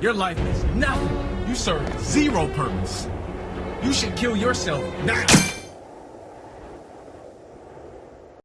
Your life is nothing. You serve zero purpose. You should kill yourself now.